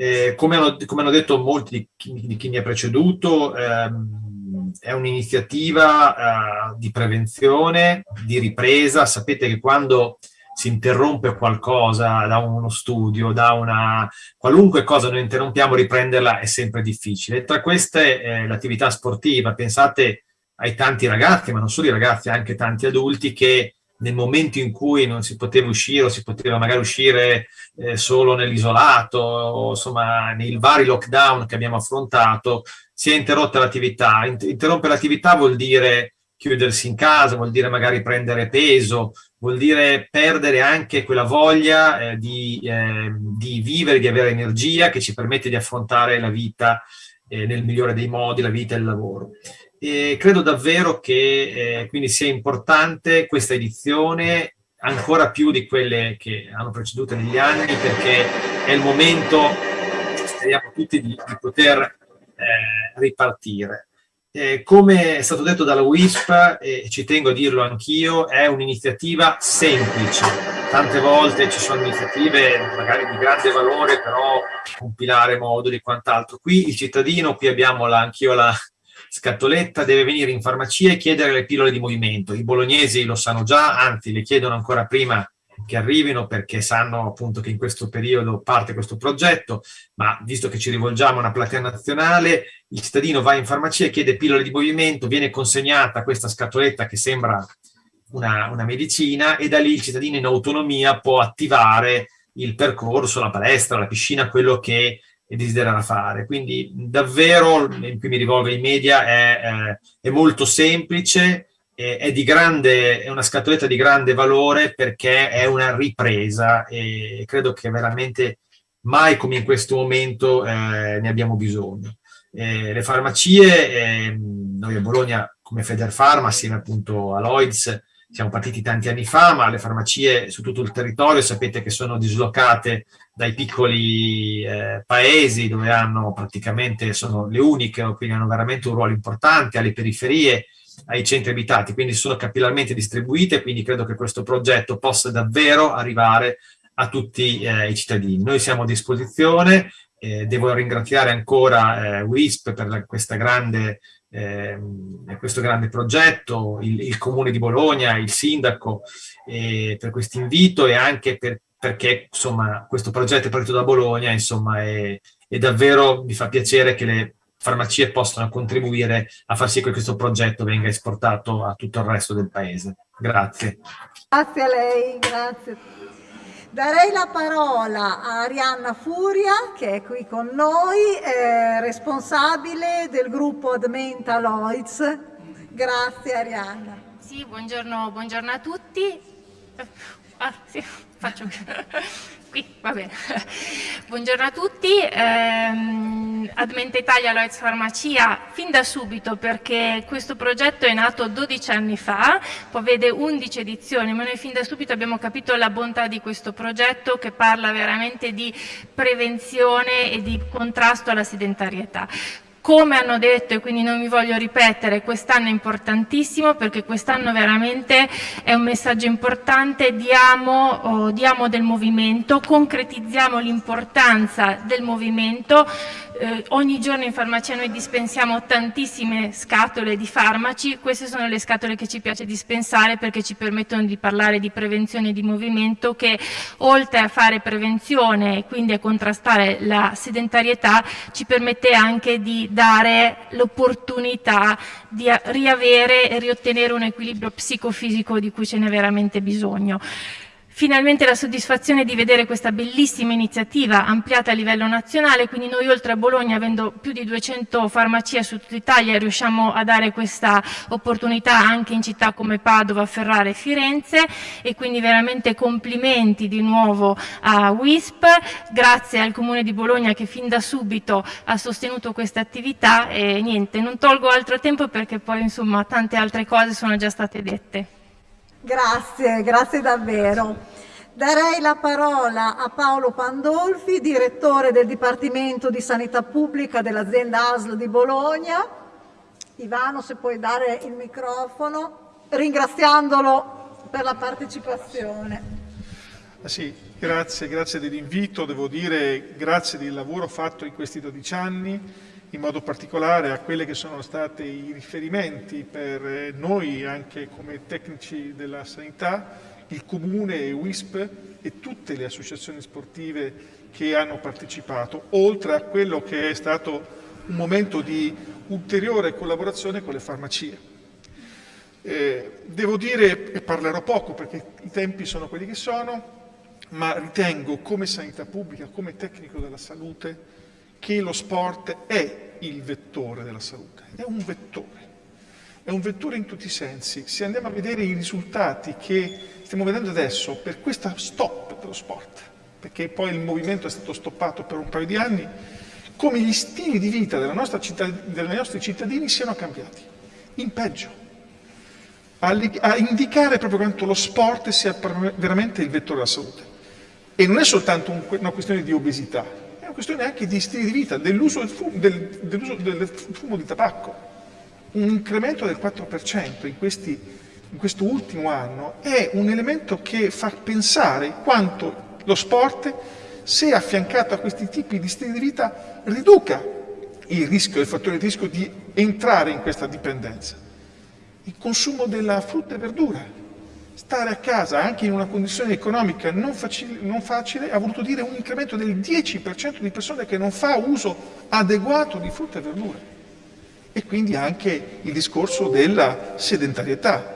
Eh, come, hanno, come, hanno, detto molti di chi, di chi mi ha preceduto, ehm, è un'iniziativa uh, di prevenzione, di ripresa. Sapete che quando si interrompe qualcosa da uno studio, da una qualunque cosa noi interrompiamo, riprenderla è sempre difficile. Tra queste eh, l'attività sportiva, pensate ai tanti ragazzi, ma non solo i ragazzi, anche tanti adulti che nel momento in cui non si poteva uscire o si poteva magari uscire eh, solo nell'isolato, insomma nei vari lockdown che abbiamo affrontato, si è interrotta l'attività. Interrompere l'attività vuol dire chiudersi in casa, vuol dire magari prendere peso, vuol dire perdere anche quella voglia eh, di, eh, di, vivere, di avere energia che ci permette di affrontare la vita eh, nel migliore dei modi, la vita e il lavoro. E credo davvero che eh, quindi sia importante questa edizione ancora più di quelle che hanno preceduto negli anni perché è il momento, speriamo tutti, di, di poter eh, ripartire. Eh, come è stato detto dalla WISP, e ci tengo a dirlo anch'io, è un'iniziativa semplice. Tante volte ci sono iniziative magari di grande valore, però compilare moduli e quant'altro. Qui il cittadino, qui abbiamo anch'io la, scatoletta deve venire in farmacia e chiedere le pillole di movimento. I bolognesi lo sanno già, anzi le chiedono ancora prima che arrivino perché sanno appunto che in questo periodo parte questo progetto, ma visto che ci rivolgiamo a una platea nazionale, il cittadino va in farmacia e chiede pillole di movimento, viene consegnata questa scatoletta che sembra una, una medicina e da lì il cittadino in autonomia può attivare il percorso, la palestra, la piscina, quello che e desiderano fare. Quindi davvero, cui mi rivolgo ai media, è, è, è molto semplice, è, è, grande, è una scatoletta di grande valore perché è una ripresa e credo che veramente mai come in questo momento eh, ne abbiamo bisogno. Eh, le farmacie, eh, noi a Bologna come Federfarma, assieme appunto a Lloyds, siamo partiti tanti anni fa, ma le farmacie su tutto il territorio sapete che sono dislocate dai piccoli eh, paesi dove hanno praticamente, sono le uniche, quindi hanno veramente un ruolo importante, alle periferie, ai centri abitati, quindi sono capillarmente distribuite, quindi credo che questo progetto possa davvero arrivare a tutti eh, i cittadini. Noi siamo a disposizione, eh, devo ringraziare ancora eh, WISP per la, questa grande eh, questo grande progetto, il, il, Comune di Bologna, il Sindaco, eh, per questo invito e anche per, perché insomma, questo progetto è partito da Bologna insomma, e, e davvero mi fa piacere che le farmacie possano contribuire a far sì che questo progetto venga esportato a tutto il resto del paese. Grazie. Grazie a lei, grazie. Darei la parola a Arianna Furia, che è qui con noi, eh, responsabile del gruppo Admenta Lloyds. Grazie Arianna. Sì, buongiorno, buongiorno a tutti. Ah, sì, faccio qui, va bene. Buongiorno a tutti, ehm, Admente Italia Lloyds Farmacia fin da subito perché questo progetto è nato 12 anni fa, poi vede 11 edizioni, ma noi fin da subito abbiamo capito la bontà di questo progetto che parla veramente di prevenzione e di contrasto alla sedentarietà. Come hanno detto, e quindi non mi voglio ripetere, quest'anno è importantissimo perché quest'anno veramente è un messaggio importante, diamo, oh, diamo del movimento, concretizziamo l'importanza del movimento, eh, ogni giorno in farmacia noi dispensiamo tantissime scatole di farmaci, queste sono le scatole che ci piace dispensare perché ci permettono di parlare di prevenzione di movimento che oltre a fare prevenzione e quindi a contrastare la sedentarietà ci permette anche di dare l'opportunità di riavere e riottenere un equilibrio psicofisico di cui ce n'è veramente bisogno. Finalmente la soddisfazione di vedere questa bellissima iniziativa ampliata a livello nazionale, quindi noi oltre a Bologna, avendo più di 200 farmacie su tutta Italia, riusciamo a dare questa opportunità anche in città come Padova, Ferrara e Firenze e quindi veramente complimenti di nuovo a WISP, grazie al Comune di Bologna che fin da subito ha sostenuto questa attività e niente, non tolgo altro tempo perché poi insomma tante altre cose sono già state dette. Grazie, grazie davvero. Darei la parola a Paolo Pandolfi, direttore del Dipartimento di Sanità Pubblica dell'azienda ASL di Bologna. Ivano, se puoi dare il microfono, ringraziandolo per la partecipazione. Ah sì, grazie, grazie dell'invito, devo dire grazie del lavoro fatto in questi 12 anni, in modo particolare a quelli che sono stati i riferimenti per eh, noi anche come tecnici della sanità, il Comune WISP e tutte le associazioni sportive che hanno partecipato, oltre a quello che è stato un momento di ulteriore collaborazione con le farmacie. Eh, devo dire, e parlerò poco perché i tempi sono quelli che sono, ma ritengo come sanità pubblica, come tecnico della salute, che lo sport è il vettore della salute, è un vettore, è un vettore in tutti i sensi. Se andiamo a vedere i risultati che stiamo vedendo adesso per questa stop dello sport, perché poi il movimento è stato stoppato per un paio di anni, come gli stili di vita dei nostri cittadini siano cambiati, in peggio, a, a indicare proprio quanto lo sport sia veramente il vettore della salute. E non è soltanto un, una questione di obesità, questione anche di stili di vita, dell'uso del, del, dell del fumo di tabacco. Un incremento del 4% in, questi, in questo ultimo anno è un elemento che fa pensare quanto lo sport, se affiancato a questi tipi di stili di vita, riduca il rischio, il fattore di rischio di entrare in questa dipendenza. Il consumo della frutta e verdura, stare a casa anche in una condizione economica non facile, non facile ha voluto dire un incremento del 10% di persone che non fa uso adeguato di frutta e verdure. E quindi anche il discorso della sedentarietà.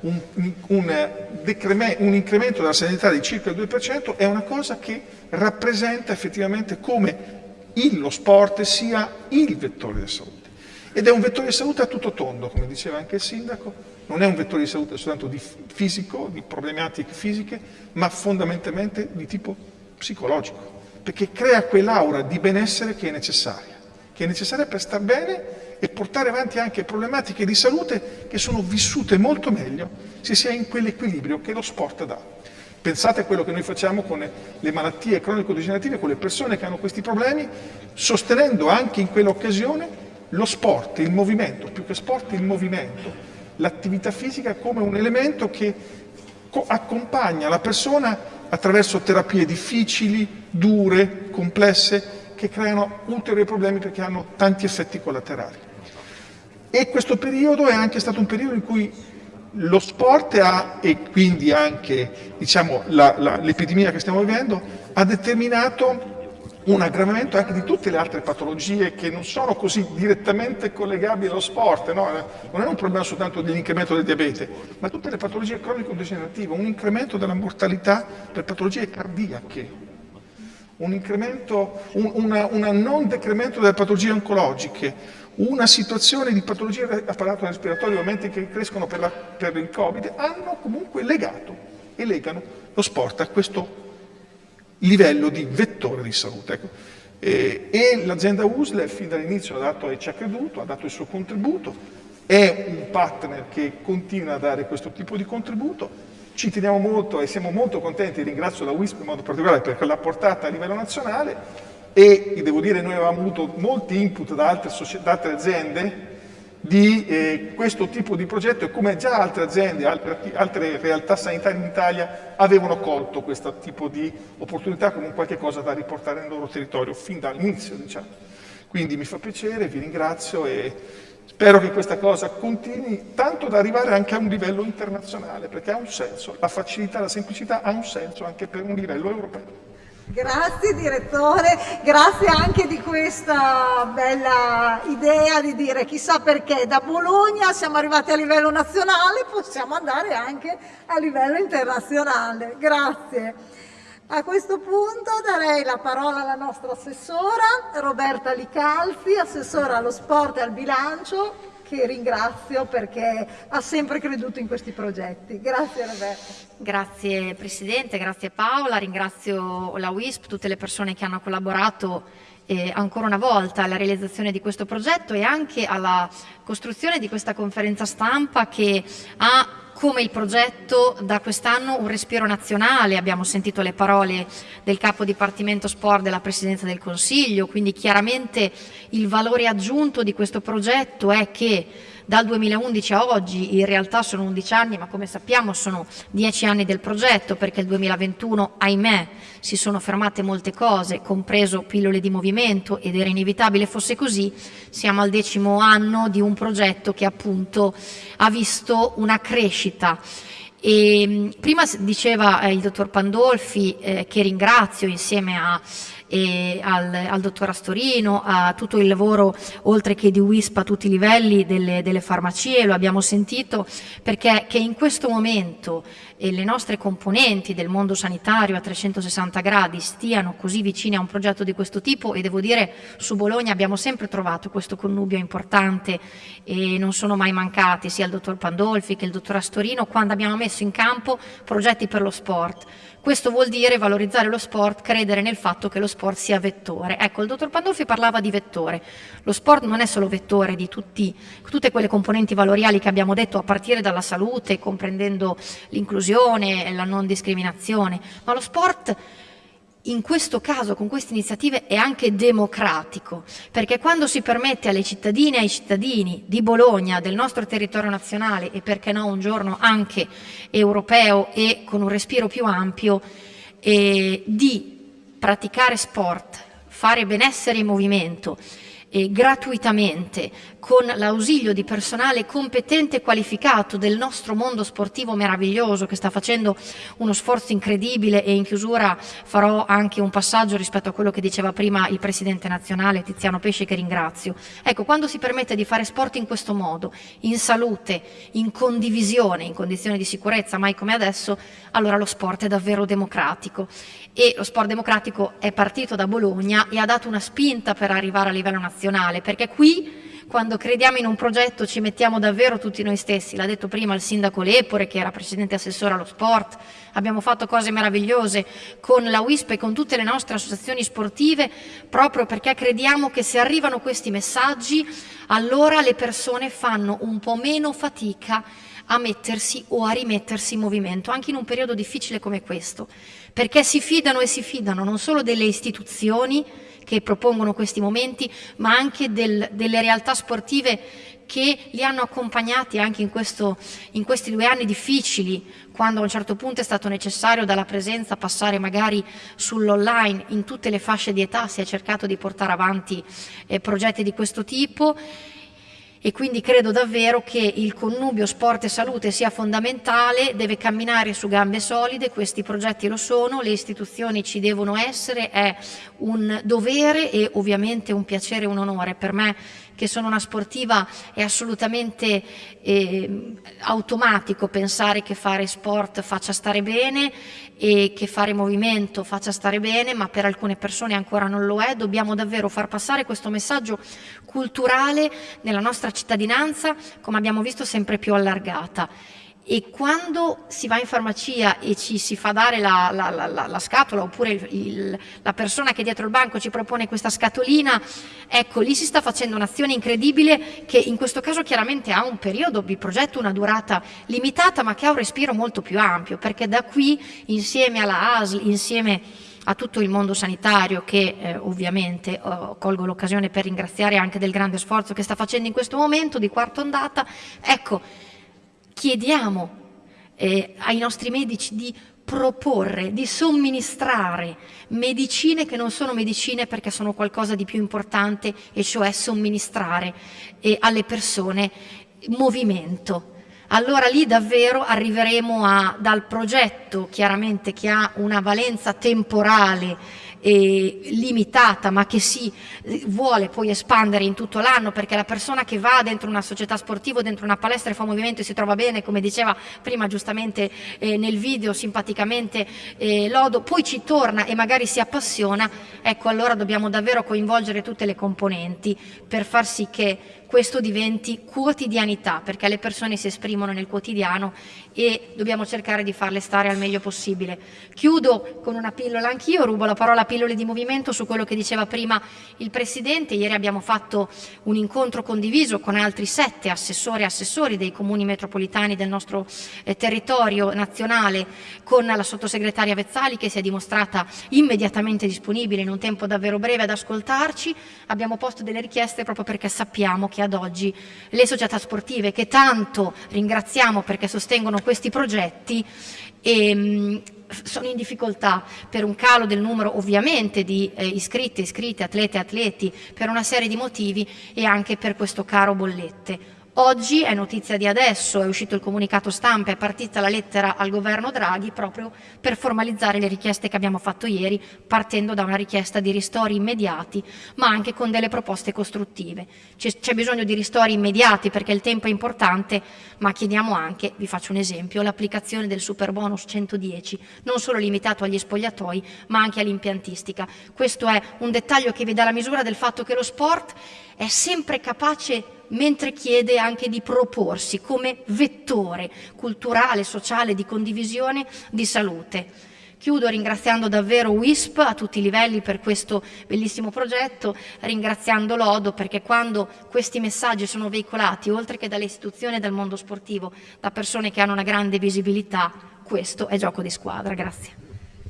Un, un, un incremento della sedentarietà di circa il 2% è una cosa che rappresenta effettivamente come il, lo sport sia il vettore della salute. Ed è un vettore di salute a tutto tondo, come diceva anche il sindaco, non è un vettore di salute soltanto di fisico, di problematiche fisiche, ma fondamentalmente di tipo psicologico, perché crea quell'aura di benessere che è necessaria, che è necessaria per star bene e portare avanti anche problematiche di salute che sono vissute molto meglio se si è in quell'equilibrio che lo sport dà. Pensate a quello che noi facciamo con le malattie cronico-degenerative, con le persone che hanno questi problemi, sostenendo anche in quell'occasione lo sport, il movimento, più che sport il movimento, l'attività fisica come un elemento che accompagna la persona attraverso terapie difficili, dure, complesse, che creano ulteriori problemi perché hanno tanti effetti collaterali. E questo periodo è anche stato un periodo in cui lo sport ha, e quindi anche diciamo, l'epidemia che stiamo vivendo, ha determinato un aggravamento anche di tutte le altre patologie che non sono così direttamente collegabili allo sport, no? non è un problema soltanto dell'incremento del diabete, ma tutte le patologie cronico-degenerative, un incremento della mortalità per patologie cardiache, un, incremento, un una, una non decremento delle patologie oncologiche, una situazione di patologie apparato respiratorio, ovviamente che crescono per, la, per il Covid, hanno comunque legato e legano lo sport a questo livello di vettore di salute. Ecco. E, e l'azienda USLE fin dall'inizio ha dato e ci ha creduto, ha dato il suo contributo, è un partner che continua a dare questo tipo di contributo, ci teniamo molto e siamo molto contenti, ringrazio la WISP in modo particolare perché l'ha portata a livello nazionale e devo dire noi avevamo avuto molti input da altre, da altre aziende di eh, questo tipo di progetto e come già altre aziende, altre, altre, realtà sanitarie in Italia avevano colto questo tipo di opportunità come qualche cosa da riportare nel loro territorio fin dall'inizio. Diciamo. Quindi mi fa piacere, vi ringrazio e spero che questa cosa continui tanto da arrivare anche a un livello internazionale perché ha un senso, la facilità, la semplicità ha un senso anche per un livello europeo. Grazie direttore, grazie anche di questa bella idea di dire chissà perché da Bologna siamo arrivati a livello nazionale, possiamo andare anche a livello internazionale. Grazie. A questo punto darei la parola alla nostra assessora Roberta Licalzi, assessora allo sport e al bilancio, che ringrazio perché ha sempre creduto in questi progetti. Grazie Roberta. Grazie Presidente, grazie Paola, ringrazio la WISP, tutte le persone che hanno collaborato eh, ancora una volta alla realizzazione di questo progetto e anche alla costruzione di questa conferenza stampa che ha come il progetto da quest'anno un respiro nazionale, abbiamo sentito le parole del capo dipartimento sport della Presidenza del Consiglio, quindi chiaramente il valore aggiunto di questo progetto è che dal 2011 a oggi, in realtà sono 11 anni, ma come sappiamo sono 10 anni del progetto, perché il 2021, ahimè, si sono fermate molte cose, compreso pillole di movimento, ed era inevitabile fosse così, siamo al decimo anno di un progetto che appunto ha visto una crescita. E, prima diceva eh, il dottor Pandolfi, eh, che ringrazio insieme a al, al dottor Astorino, a tutto il lavoro oltre che di WISP a tutti i livelli delle, delle farmacie, lo abbiamo sentito, perché che in questo momento e le nostre componenti del mondo sanitario a 360 gradi stiano così vicine a un progetto di questo tipo e devo dire su Bologna abbiamo sempre trovato questo connubio importante e non sono mai mancati sia il dottor Pandolfi che il dottor Astorino quando abbiamo messo in campo progetti per lo sport. Questo vuol dire valorizzare lo sport, credere nel fatto che lo sport sia vettore. Ecco, il dottor Pandolfi parlava di vettore. Lo sport non è solo vettore di tutti, tutte quelle componenti valoriali che abbiamo detto a partire dalla salute, comprendendo l'inclusione la non discriminazione, ma lo sport in questo caso, con queste iniziative, è anche democratico, perché quando si permette alle cittadine e ai cittadini di Bologna, del nostro territorio nazionale e perché no un giorno anche europeo e con un respiro più ampio, eh, di praticare sport, fare benessere in movimento, eh, gratuitamente con l'ausilio di personale competente e qualificato del nostro mondo sportivo meraviglioso che sta facendo uno sforzo incredibile e in chiusura farò anche un passaggio rispetto a quello che diceva prima il Presidente nazionale Tiziano Pesce che ringrazio. Ecco, quando si permette di fare sport in questo modo, in salute, in condivisione, in condizioni di sicurezza, mai come adesso, allora lo sport è davvero democratico e lo sport democratico è partito da Bologna e ha dato una spinta per arrivare a livello nazionale, perché qui quando crediamo in un progetto ci mettiamo davvero tutti noi stessi, l'ha detto prima il sindaco Lepore che era presidente assessore allo sport, abbiamo fatto cose meravigliose con la WISP e con tutte le nostre associazioni sportive proprio perché crediamo che se arrivano questi messaggi allora le persone fanno un po' meno fatica a mettersi o a rimettersi in movimento, anche in un periodo difficile come questo, perché si fidano e si fidano non solo delle istituzioni che propongono questi momenti, ma anche del, delle realtà sportive che li hanno accompagnati anche in, questo, in, questi due anni difficili, quando a un certo punto è stato necessario dalla presenza passare magari sull'online, in tutte le fasce di età si è cercato di portare avanti eh, progetti di questo tipo e quindi credo davvero che il connubio sport e salute sia fondamentale, deve camminare su gambe solide, questi progetti lo sono, le istituzioni ci devono essere, è un dovere e ovviamente un piacere e un onore. Per me che sono una sportiva è assolutamente eh, automatico pensare che fare sport faccia stare bene e che fare movimento faccia stare bene, ma per alcune persone ancora non lo è. Dobbiamo davvero far passare questo messaggio culturale nella nostra cittadinanza, come abbiamo visto, sempre più allargata e quando si va in farmacia e ci si fa dare la, la, la, la scatola oppure il, il, la persona che è dietro il banco ci propone questa scatolina, ecco lì si sta facendo un'azione incredibile che in questo caso chiaramente ha un periodo di progetto, una durata limitata ma che ha un respiro molto più ampio perché da qui insieme alla ASL, insieme a tutto il mondo sanitario che eh, ovviamente oh, colgo l'occasione per ringraziare anche del grande sforzo che sta facendo in questo momento di quarta ondata, ecco chiediamo eh, ai nostri medici di proporre, di somministrare medicine che non sono medicine perché sono qualcosa di più importante e cioè somministrare eh, alle persone movimento, allora lì davvero arriveremo a, dal progetto chiaramente che ha una valenza temporale eh, limitata ma che si eh, vuole poi espandere in tutto l'anno perché la persona che va dentro una società sportiva dentro una palestra e fa movimento e si trova bene come diceva prima giustamente eh, nel video simpaticamente eh, Lodo poi ci torna e magari si appassiona ecco allora dobbiamo davvero coinvolgere tutte le componenti per far sì che questo diventi quotidianità, perché le persone si esprimono nel quotidiano e dobbiamo cercare di farle stare al meglio possibile. Chiudo con una pillola anch'io, rubo la parola a pillole di movimento su quello che diceva prima il Presidente. Ieri abbiamo fatto un incontro condiviso con altri sette assessori e assessori dei comuni metropolitani del nostro eh, territorio nazionale con la sottosegretaria Vezzali che si è dimostrata immediatamente disponibile in un tempo davvero breve ad ascoltarci. Abbiamo posto delle richieste proprio perché sappiamo che ad oggi le società sportive che tanto ringraziamo perché sostengono questi progetti ehm, sono in difficoltà per un calo del numero ovviamente di eh, iscritte, iscritte, atlete, atleti, per una serie di motivi e anche per questo caro bollette. Oggi è notizia di adesso, è uscito il comunicato stampa, è partita la lettera al governo Draghi proprio per formalizzare le richieste che abbiamo fatto ieri, partendo da una richiesta di ristori immediati, ma anche con delle proposte costruttive. C'è bisogno di ristori immediati perché il tempo è importante, ma chiediamo anche, vi faccio un esempio, l'applicazione del super bonus 110, non solo limitato agli spogliatoi, ma anche all'impiantistica. Questo è un dettaglio che vi dà la misura del fatto che lo sport è sempre capace mentre chiede anche di proporsi come vettore culturale, sociale, di condivisione, di salute. Chiudo ringraziando davvero WISP a tutti i livelli per questo bellissimo progetto, ringraziando Lodo perché quando questi messaggi sono veicolati, oltre che dalle istituzioni e dal mondo sportivo, da persone che hanno una grande visibilità, questo è gioco di squadra. Grazie.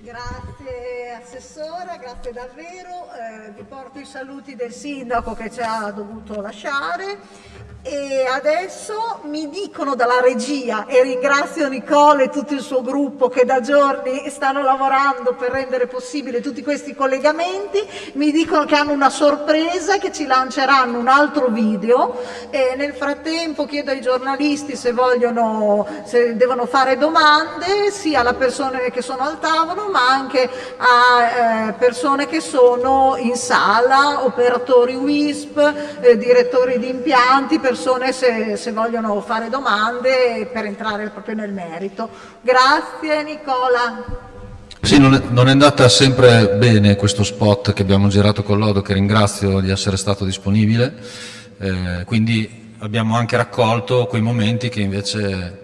Grazie Assessora, grazie davvero. Eh, vi porto i saluti del Sindaco che ci ha dovuto lasciare e adesso mi dicono dalla regia e ringrazio Nicole e tutto il suo gruppo che da giorni stanno lavorando per rendere possibile tutti questi collegamenti, mi dicono che hanno una sorpresa che ci lanceranno un altro video. E nel frattempo chiedo ai giornalisti se vogliono, se devono fare domande sia alle persone che sono al tavolo ma anche a eh, persone che sono in sala, operatori WISP, eh, direttori di impianti, persone se, se, vogliono fare domande per entrare proprio nel merito. Grazie Nicola. Sì, non è, non è, andata sempre bene questo spot che abbiamo girato con Lodo, che ringrazio di essere stato disponibile, eh, quindi abbiamo anche raccolto quei momenti che invece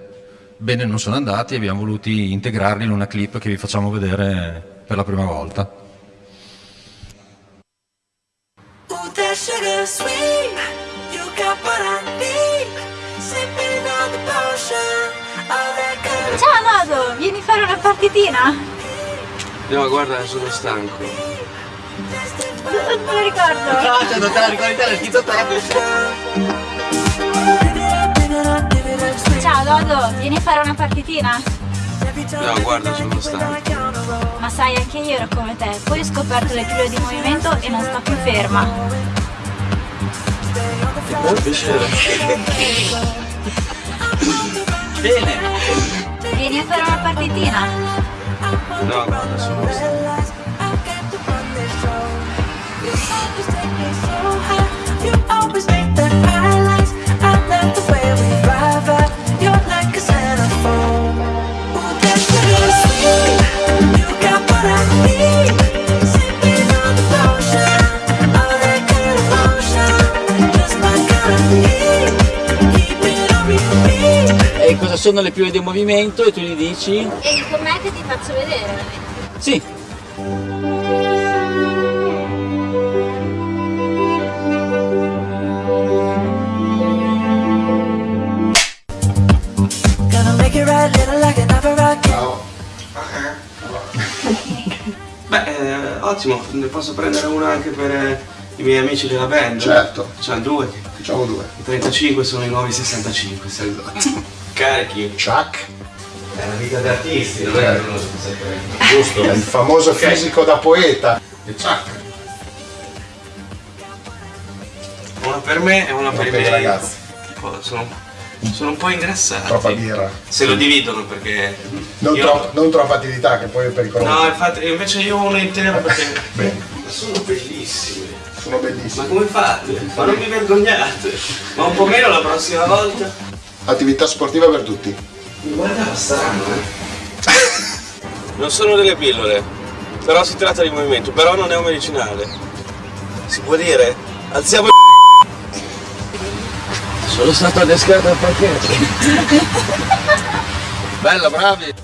bene non sono andati e abbiamo voluto integrarli in una clip che vi facciamo vedere per la prima volta. Ciao partitina? No, guarda, sono stanco. Non me lo ricordo. No, cioè non te la ricordi te, l'hai scritto te. Ciao Dodo, vieni a fare una partitina? No, guarda, sono stanco. Ma sai, anche io ero come te. Poi ho scoperto le pillole di movimento e non sto più ferma. Oh, piacere. Bene. Vieni a fare una partitina? No, guarda, sono stanco. You always make sono le più di movimento e tu gli dici? Con me che ti faccio vedere. Sì. Beh, eh, ottimo, ne posso prendere una anche per eh, i miei amici della band? Certo. Cioè due. Facciamo due. I 35 sono i nuovi 65. Esatto. Carichi. Chuck. È una vita da artisti, non è Certo. che uno Giusto? Il famoso Ok. fisico da poeta. Il Chuck. Una per me e una per Una i per i miei ragazzi. Sono? Sono un po' ingrassati. Troppa birra. Se lo dividono perché... Non, io- tro- non troppa attività che poi è pericoloso. No, infatti, invece io uno intero perché... Bene. Ma sono bellissimi. Sono bellissimi. Ma come fate? Ma non vi vergognate? Ma un po' meno la prossima volta? Attività sportiva per tutti. Mi guardava strano, eh? Non sono delle pillole, però si tratta di movimento, però non è un medicinale. Si può dire? Alziamo il Sono stato adescato al pacchetto. Bella, bravi!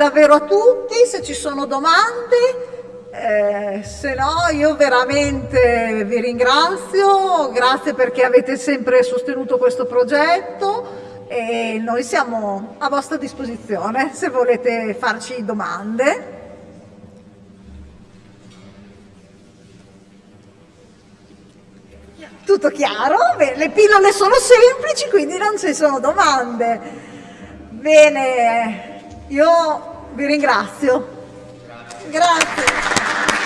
Davvero a tutti, se ci sono domande, eh, se no io veramente vi ringrazio, grazie perché avete sempre sostenuto questo progetto e noi siamo a vostra disposizione se volete farci domande. Tutto chiaro? Bene, le pillole sono semplici, quindi non ci sono domande. Bene, io vi ringrazio. Grazie. Grazie.